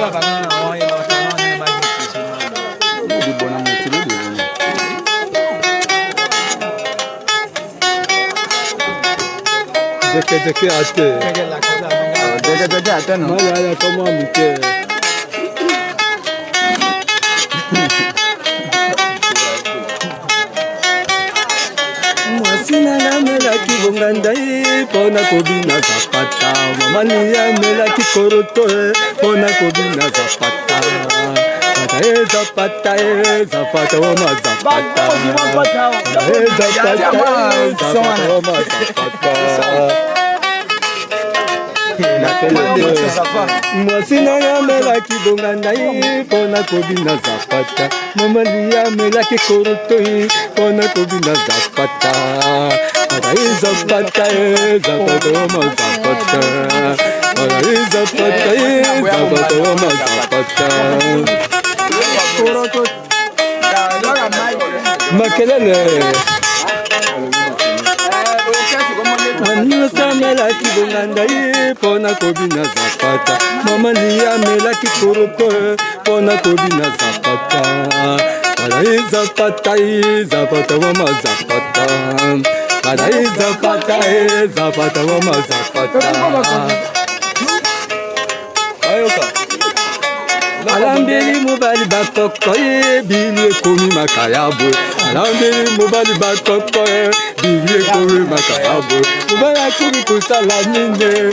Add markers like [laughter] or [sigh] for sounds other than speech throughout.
la banana no e la banana nel bagno di buona mutti lo devo দেখে দেখে আসতে দেখে দেখে আসতে না কম আমি ngai mpona kobina zapata mamani amelaki koroto mpona kobina zapata zapata zapata wa mazapata mwasi na yo amelaki bonga nai mpona kobina zapata momani amelaki korotoi mpona kobina zapata Zapatka, Zapatoma, Zapatka. Zapatka, Zapatoma, Zapatka. makelele maninosa amelaki bonganda ye mpo na kobina zapata mama liya amelaki koroto mpo na kobina zapata alai zapata zapata mama zapata Zapata, eh, zapata, eh, zapata, mama, zapata. Ayoka. alambeli mobali batoko ye bili ekomi makayabo alambeli mobali batoko ye bili ekomi makayabo mobali akomi kosala nini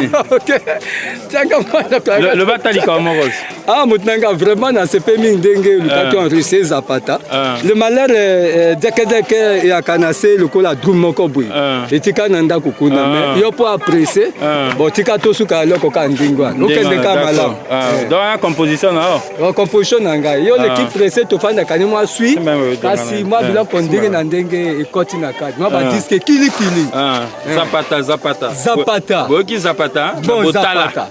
[laughs] okay. loba ata likambo moko awa moto na nga vraiment nasepe mingi ndenge eh. lukaki enrichir zapata eh. le malheur dekedeke eh, eyaka na se lokola drum moko boye etika na ndako kuna me yo mpo apresse bo tika tosuka eloko ka ndingo wana okende ka malamu donc ya composition na yo oh, composition na ngai yo leki presse tofandaka ne mwa sui kasi mwa biloko ndenge na ndenge ekoti na kati mwa badiske kilikili zapata zapata zapata boyoki zapata botala